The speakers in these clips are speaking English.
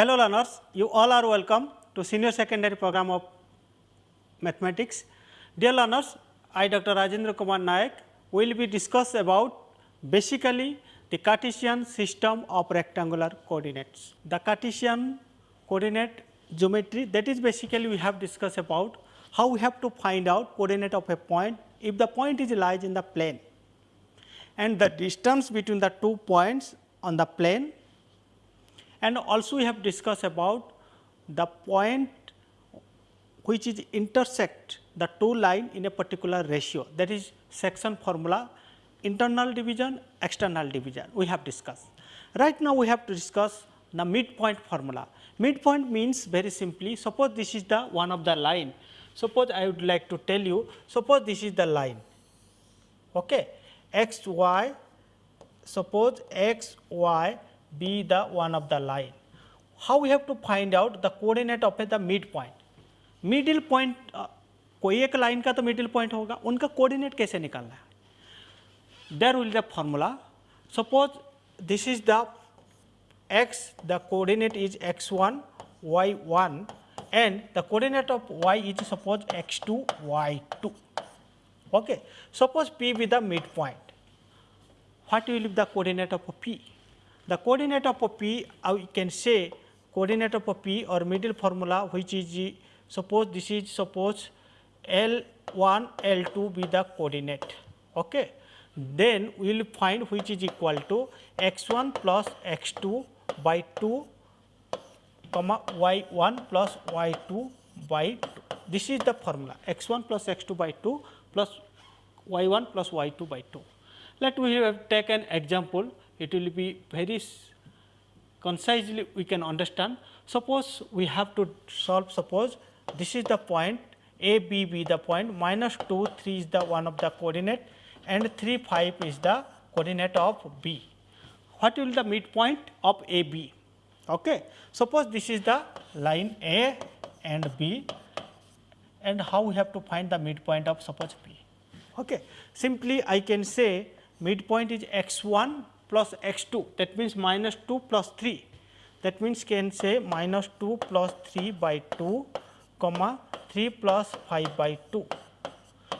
Hello learners, you all are welcome to senior secondary program of mathematics. Dear learners, I Dr. Rajendra Kumar Nayak will be discuss about basically the Cartesian system of rectangular coordinates. The Cartesian coordinate geometry that is basically we have discussed about how we have to find out coordinate of a point if the point is lies in the plane and the distance between the two points on the plane and also we have discussed about the point which is intersect the two line in a particular ratio. That is section formula internal division external division. We have discussed. Right now we have to discuss the midpoint formula. Midpoint means very simply suppose this is the one of the line. Suppose I would like to tell you suppose this is the line. Okay? X y suppose x y be the one of the line. How we have to find out the coordinate of the midpoint? Middle point कोई एक line का तो middle point होगा उनका coordinate कैसे निकालना है there will the formula suppose this is the x the coordinate is x1 y1 and the coordinate of y is suppose x2 y2 okay suppose p be the midpoint what will be the coordinate of p the coordinate of p we can say coordinate of p or middle formula which is suppose this is suppose L1 L2 be the coordinate. Okay? Then we will find which is equal to x1 plus x2 by 2 comma y1 plus y2 by 2 this is the formula. X1 plus x2 by 2 plus y1 plus y2 by 2 let we have taken example it will be very concisely we can understand. Suppose we have to solve suppose this is the point a b be the point minus 2 3 is the one of the coordinate and 3 5 is the coordinate of b. What will the midpoint of a b? Okay. Suppose this is the line a and b and how we have to find the midpoint of suppose b. Okay. Simply I can say midpoint is x 1 plus x 2 that means minus 2 plus 3 that means can say minus 2 plus 3 by 2 comma 3 plus 5 by 2.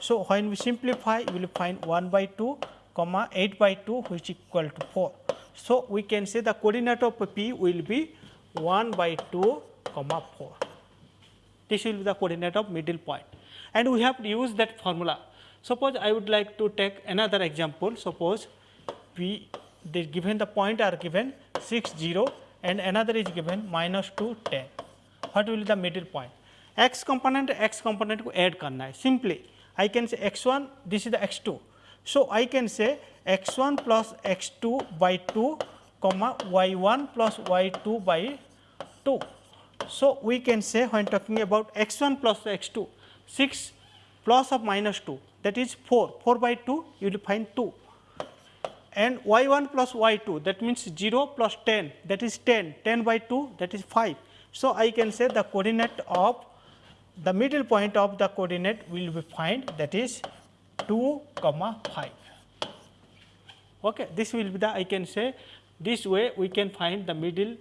So, when we simplify we will find 1 by 2 comma 8 by 2 which equal to 4. So, we can say the coordinate of p will be 1 by 2 comma 4. This will be the coordinate of middle point and we have to use that formula. Suppose I would like to take another example. Suppose we the given the point are given 6 0 and another is given minus 2 10. What will be the middle point? x component x component को add करना है simply I can say x1 this is the x2. So, I can say x1 plus x2 by 2 comma y1 plus y2 by 2. So, we can say when talking about x1 plus x2 6 plus of minus 2 that is 4 4 by 2 you will find 2 and y1 plus y2 that means 0 plus 10 that is 10, 10 by 2 that is 5. So, I can say the coordinate of the middle point of the coordinate will be find that is 2 comma 5. Okay. This will be the I can say this way we can find the middle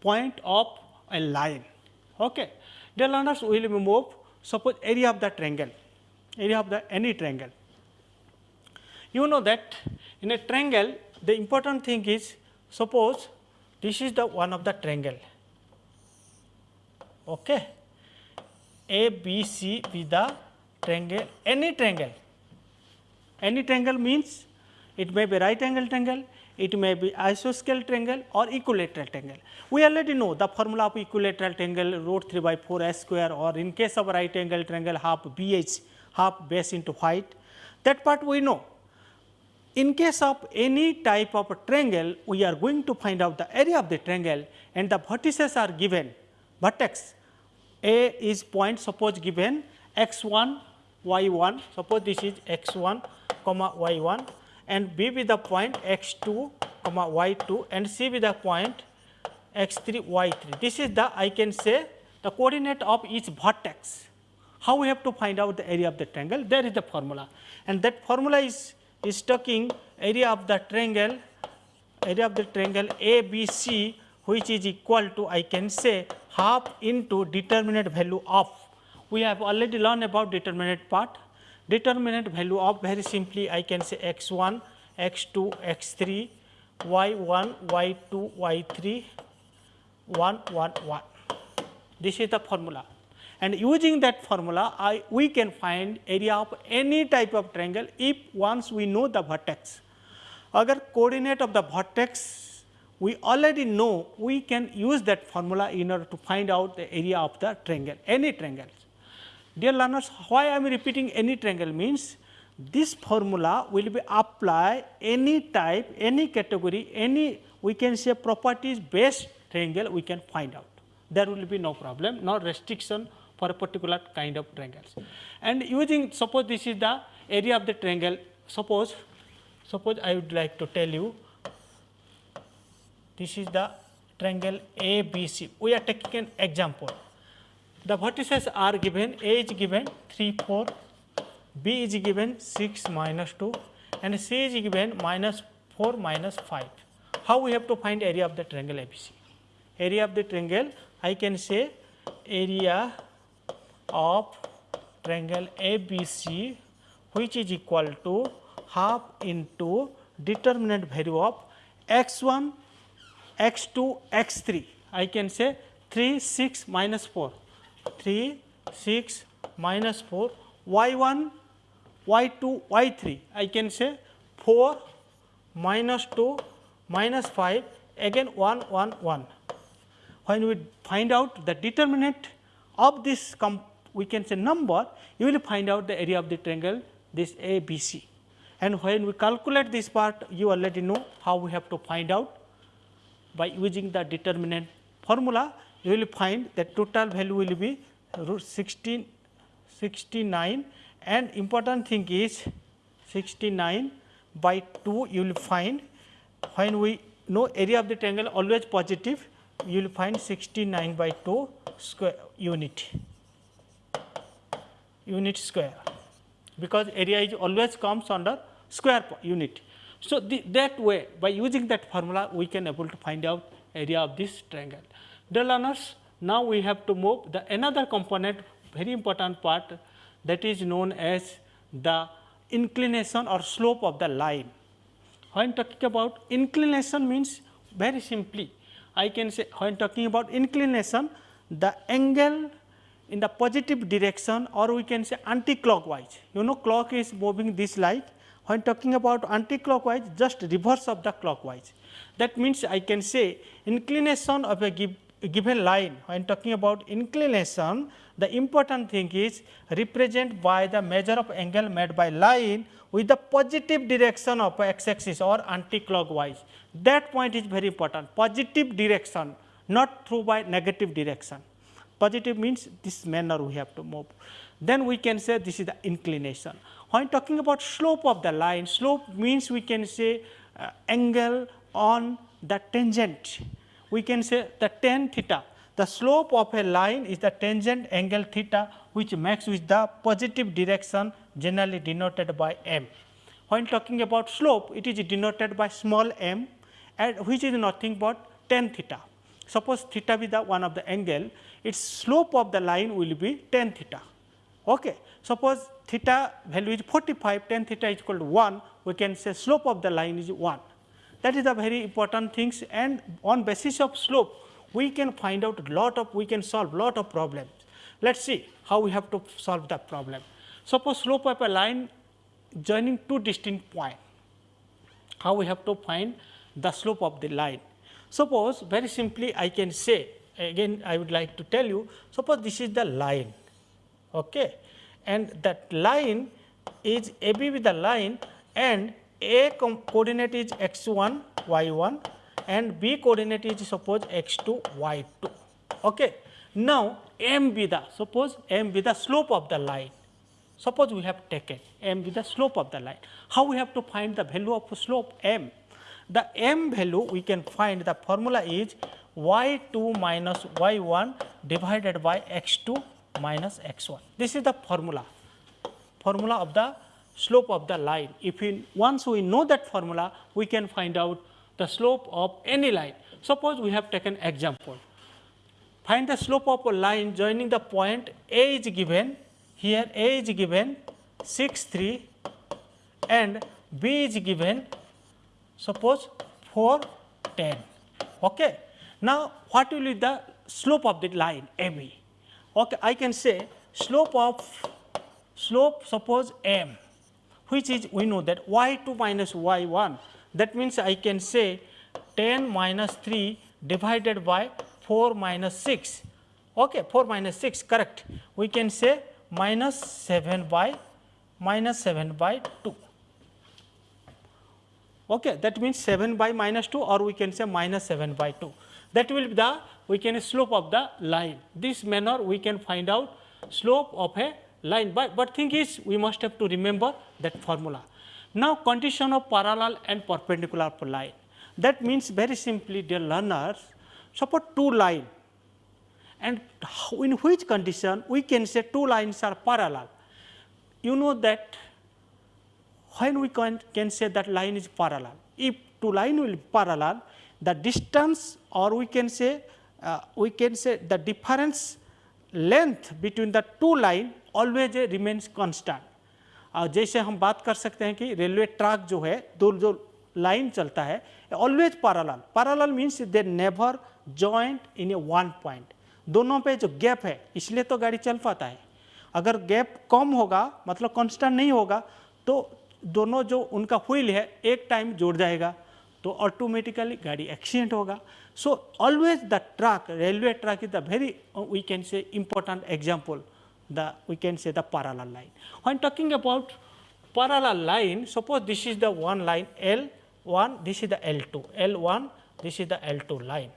point of a line. Okay. Dear learners we will move suppose area of the triangle, area of the any triangle. You know that in a triangle, the important thing is suppose this is the one of the triangle. Okay. A, B, C be the triangle, any triangle. Any triangle means it may be right angle triangle, it may be isosceles triangle or equilateral triangle. We already know the formula of equilateral triangle root 3 by 4 s square or in case of right angle triangle half BH half base into height that part we know. In case of any type of triangle, we are going to find out the area of the triangle and the vertices are given. Vertex A is point suppose given x 1 y 1, suppose this is x 1 comma y 1 and B with the point x 2 comma y 2 and C with the point x 3 y 3. This is the I can say the coordinate of each vertex. How we have to find out the area of the triangle? There is the formula and that formula is is talking area of the triangle area of the triangle ABC which is equal to I can say half into determinant value of. We have already learned about determinant part. Determinant value of very simply I can say x 1, x 2, x 3, y 1, y 2, y 3, 1, 1, 1. This is the formula and using that formula, I, we can find area of any type of triangle if once we know the vertex. Agar coordinate of the vertex we already know, we can use that formula in order to find out the area of the triangle, any triangle. Dear learners, why I am repeating any triangle means this formula will be apply any type, any category, any we can say properties based triangle we can find out. There will be no problem, no restriction for a particular kind of triangles. And using suppose this is the area of the triangle. Suppose suppose I would like to tell you this is the triangle ABC we are taking an example. The vertices are given A is given 3 4 B is given 6 minus 2 and C is given minus 4 minus 5 how we have to find area of the triangle ABC area of the triangle I can say area of triangle ABC which is equal to half into determinant value of x1, x2, x3. I can say 3, 6 minus 4, 3, 6 minus 4, y1, y2, y3. I can say 4 minus 2 minus 5 again 1, 1, 1. When we find out the determinant of this we can say number, you will find out the area of the triangle this A B C. And when we calculate this part, you already know how we have to find out. By using the determinant formula, you will find that total value will be root 16, 69 and important thing is 69 by 2 you will find when we know area of the triangle always positive you will find 69 by 2 square unit unit square because area is always comes under square unit. So, the, that way by using that formula we can able to find out area of this triangle. Dear learners, now we have to move the another component very important part that is known as the inclination or slope of the line. When talking about inclination means very simply I can say when talking about inclination the angle in the positive direction or we can say anti-clockwise. You know clock is moving this light when talking about anti-clockwise just reverse of the clockwise. That means I can say inclination of a give, given line when talking about inclination the important thing is represent by the measure of angle made by line with the positive direction of x axis or anti-clockwise. That point is very important positive direction not through by negative direction positive means this manner we have to move. Then we can say this is the inclination. When talking about slope of the line, slope means we can say uh, angle on the tangent. We can say the tan theta. The slope of a line is the tangent angle theta which makes with the positive direction generally denoted by m. When talking about slope, it is denoted by small m and which is nothing but tan theta. Suppose theta be the one of the angle, its slope of the line will be tan theta. Okay. Suppose theta value is 45, tan theta is equal to 1, we can say slope of the line is 1. That is the very important things and on basis of slope, we can find out lot of, we can solve lot of problems. Let us see how we have to solve the problem. Suppose slope of a line joining two distinct points, how we have to find the slope of the line. Suppose very simply I can say again I would like to tell you suppose this is the line okay? And that line is AB with the line and A coordinate is x1 y1 and B coordinate is suppose x2 y2 okay. Now M be the suppose M be the slope of the line. Suppose we have taken M be the slope of the line. How we have to find the value of slope M? The M value we can find the formula is y2 minus y1 divided by x2 minus x1. This is the formula, formula of the slope of the line. If we once we know that formula, we can find out the slope of any line. Suppose we have taken example. Find the slope of a line joining the point A is given, here A is given 6 3 and B is given suppose 4 10. Okay. Now, what will be the slope of the line? AB? Okay, I can say slope of slope suppose m which is we know that y2 minus y1 that means I can say 10 minus 3 divided by 4 minus 6 okay 4 minus 6 correct. We can say minus 7 by minus 7 by 2 okay that means 7 by minus 2 or we can say minus 7 by 2 that will be the we can slope of the line. This manner we can find out slope of a line. But but thing is we must have to remember that formula. Now condition of parallel and perpendicular line. That means very simply dear learners suppose two line. And in which condition we can say two lines are parallel? You know that when we can, can say that line is parallel. If two line will be parallel, the distance or we can say uh, we can say the difference length between the two line always remains constant. और जैसे हम बात कर सकते हैं कि railway track जो है दो जो लाइन चलता है always parallel parallel means they never joint in a one point दोनों पे जो गैप है इसलिए तो गाड़ी चल पाता है। अगर गैप कम होगा मतलब कांस्टेंट नहीं होगा तो दोनों जो उनका व्हील है एक टाइम जुड़ जाएगा। तो ऑटोमेटिकली गाड़ी एक्सीडेंट होगा so always the truck railway truck is the very we can say important example the we can say the parallel line. When talking about parallel line, suppose this is the one line L1, this is the L2, L1, this is the L2 line.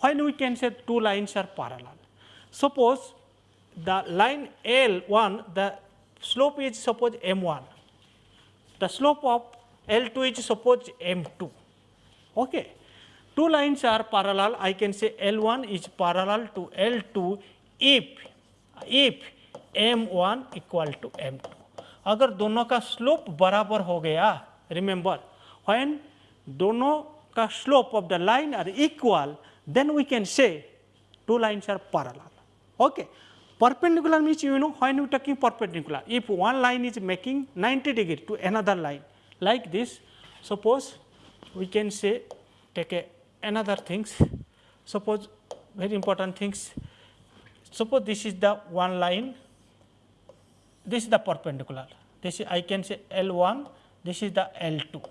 When we can say two lines are parallel, suppose the line L1, the slope is suppose M1, the slope of L2 is suppose M2. Okay. Two lines are parallel, I can say L1 is parallel to L2 if, if M1 equal to M2. अगर दोनों का slope बराबर हो गया remember when दोनों का slope of the line are equal then we can से two lines are parallel. Okay. Perpendicular means you know when we talking perpendicular, if one line is making 90 degree to another line like this, suppose we can say take a another things, suppose very important things, suppose this is the one line, this is the perpendicular, this is I can say L1, this is the L2,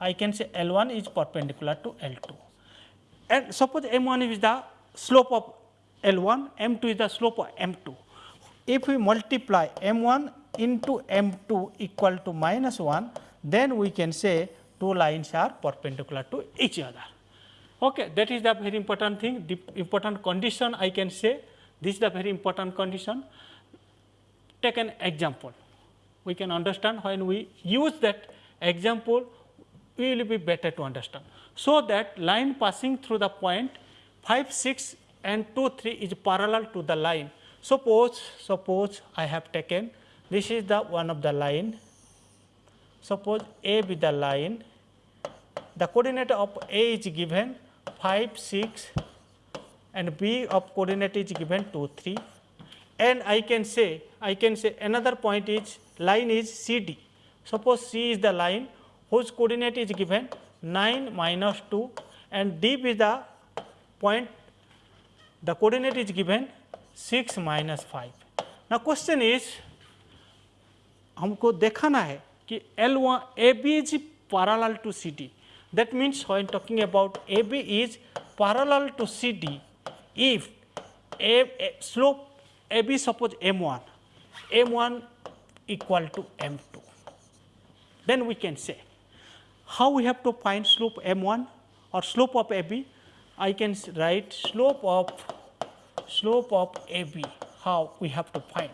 I can say L1 is perpendicular to L2 and suppose M1 is the slope of L1, M2 is the slope of M2. If we multiply M1 into M2 equal to minus 1, then we can say two lines are perpendicular to each other. Okay, that is the very important thing, the important condition I can say, this is the very important condition. Take an example, we can understand when we use that example, we will be better to understand. So, that line passing through the point 5, 6 and 2, 3 is parallel to the line. Suppose, suppose I have taken, this is the one of the line, suppose A be the line, the coordinate of A is given 5, 6 and B of coordinate is given 2, 3 and I can say, I can say another point is line is CD. Suppose C is the line whose coordinate is given 9 minus 2 and D is the point the coordinate is given 6 minus 5. Now question is हमको देखाना है कि L1 AB is parallel to CD. That means when talking about AB is parallel to CD if A, A slope AB suppose M1, M1 equal to M2. Then we can say how we have to find slope M1 or slope of AB. I can write slope of slope of AB, how we have to find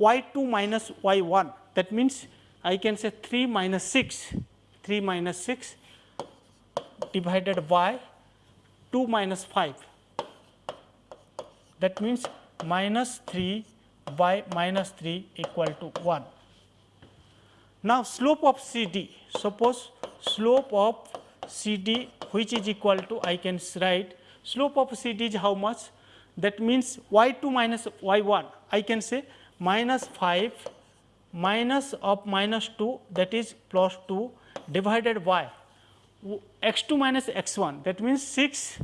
y2 minus y1 that means I can say 3 minus 6, 3 minus 6 divided by 2 minus 5 that means minus 3 by minus 3 equal to 1. Now slope of CD, suppose slope of CD which is equal to I can write slope of CD is how much? That means y 2 minus y 1 I can say minus 5 minus of minus 2 that is plus 2 divided by x 2 minus x 1 that means 6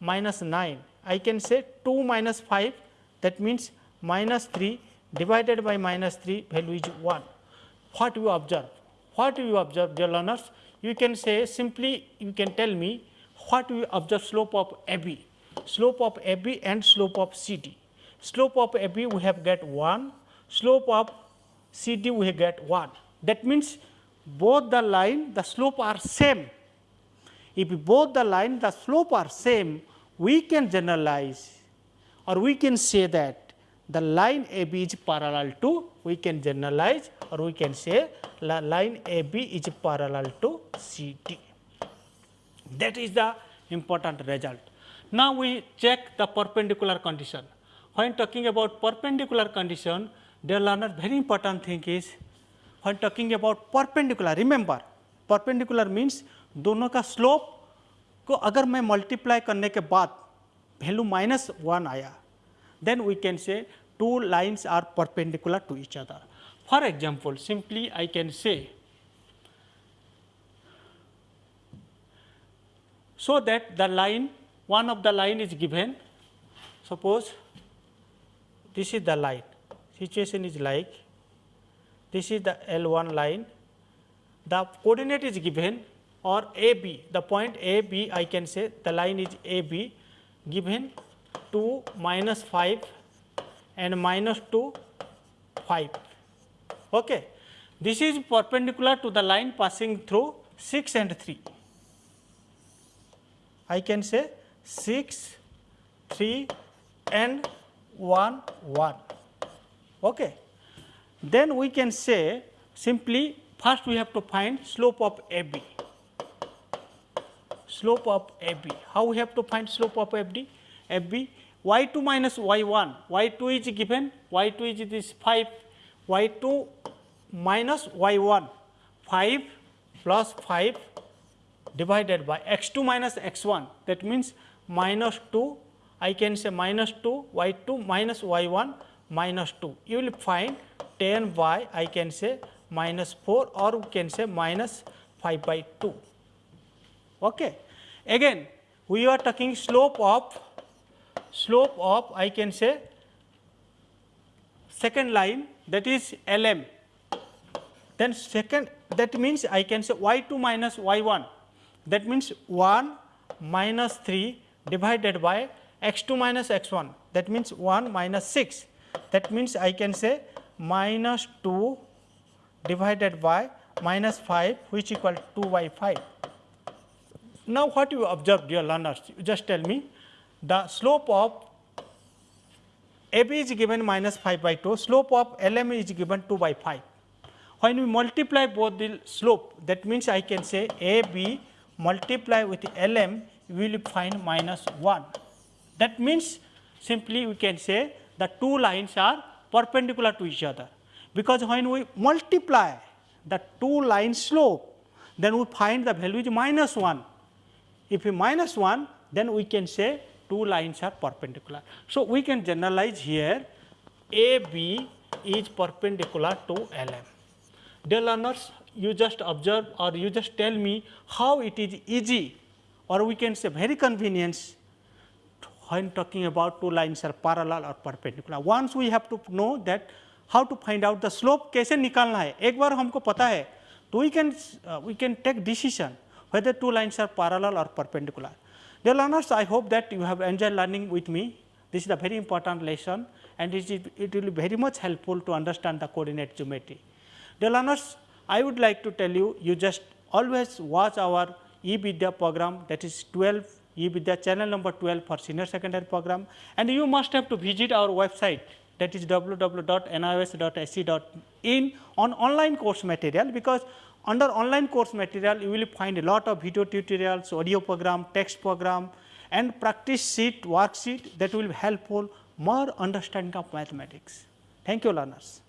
minus 9 I can say 2 minus 5 that means minus 3 divided by minus 3 value is 1. What you observe? What you observe dear learners? You can say simply you can tell me what you observe slope of AB, slope of AB and slope of CD. Slope of AB we have get 1, slope of CD we get 1. That means both the line the slope are same. If both the line the slope are same, we can generalize or we can say that the line AB is parallel to we can generalize or we can say line AB is parallel to CD. That is the important result. Now, we check the perpendicular condition When talking about perpendicular condition, dear learner very important thing is when talking about perpendicular remember perpendicular means दोनों का slope को अगर मैं multiply करने के बाद value minus one आया then we can say two lines are perpendicular to each other. For example, simply I can say so that the line one of the line is given suppose this is the line. Situation is like this is the L1 line. The coordinate is given or AB the point AB I can say the line is AB given 2 minus 5 and minus 2 5 okay. This is perpendicular to the line passing through 6 and 3 I can say 6, 3 and 1, 1. Okay. Then we can say simply first we have to find slope of AB. Slope of AB. How we have to find slope of AB? AB y2 minus y1, y2 is given, y2 is this 5, y2 minus y1, 5 plus 5 divided by x2 minus x1 that means minus 2 I can say minus 2 y 2 minus y 1 minus 2 you will find 10 by I can say minus 4 or we can say minus 5 by 2. Okay. Again we are talking slope of slope of I can say second line that is LM then second that means I can say y 2 minus y 1 that means 1 minus 3 divided by x 2 minus x 1 that means 1 minus 6 that means I can say minus 2 divided by minus 5 which equal 2 by 5. Now, what you observe dear learners you just tell me the slope of AB is given minus 5 by 2 slope of LM is given 2 by 5. When we multiply both the slope that means I can say AB multiply with Lm we will find minus 1. That means simply we can say the two lines are perpendicular to each other because when we multiply the two line slope then we find the value is minus 1. If we minus 1 then we can say two lines are perpendicular. So, we can generalize here AB is perpendicular to LM. Dear learners, you just observe or you just tell me how it is easy or we can say very convenient when talking about two lines are parallel or perpendicular. Once we have to know that how to find out the slope कैसे निकालना है एक बार हमको पता है तो we can uh, we can take decision whether two lines are parallel or perpendicular. Dear learners, I hope that you have enjoyed learning with me. This is a very important lesson and it, is, it will be very much helpful to understand the coordinate geometry. Dear learners, I would like to tell you, you just always watch our e-Vidya program that is 12 e-Vidya channel number 12 for senior secondary program and you must have to visit our website that is www.nios.ac.in on online course material because under online course material you will find a lot of video tutorials, audio program, text program and practice sheet, worksheet that will be helpful more understanding of mathematics. Thank you learners.